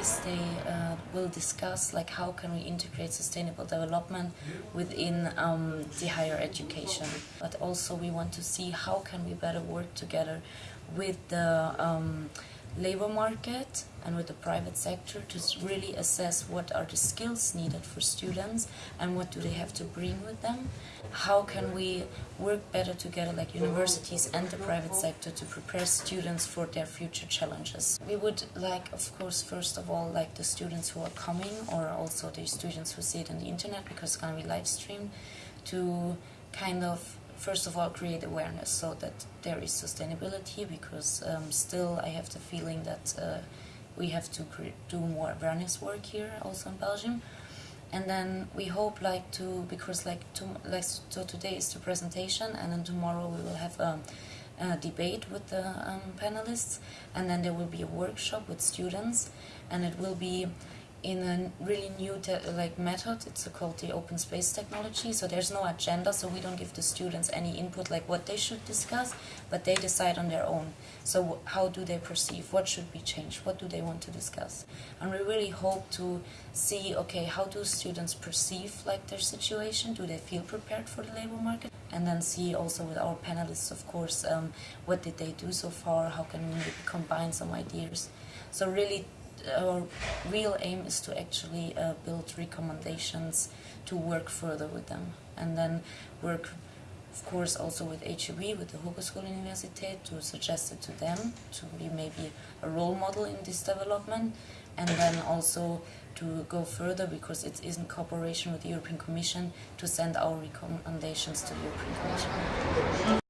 days they uh, will discuss like how can we integrate sustainable development within um, the higher education. But also we want to see how can we better work together with the um, labor market and with the private sector to really assess what are the skills needed for students and what do they have to bring with them. How can we work better together like universities and the private sector to prepare students for their future challenges. We would like of course first of all like the students who are coming or also the students who see it on the internet because it's going to be live streamed to kind of first of all create awareness so that there is sustainability because um, still I have the feeling that uh, we have to do more awareness work here also in Belgium. And then we hope like to because like to like so today is the presentation and then tomorrow we will have a, a debate with the um, panelists and then there will be a workshop with students and it will be in a really new like method. It's called the open space technology. So there's no agenda, so we don't give the students any input like what they should discuss, but they decide on their own. So how do they perceive? What should be changed? What do they want to discuss? And we really hope to see, okay, how do students perceive like their situation? Do they feel prepared for the labor market? And then see also with our panelists, of course, um, what did they do so far? How can we combine some ideas? So really our real aim is to actually uh, build recommendations to work further with them and then work of course also with HUB, with the Hogeschool Universität, to suggest it to them to be maybe a role model in this development and then also to go further because it is in cooperation with the European Commission to send our recommendations to the European Commission.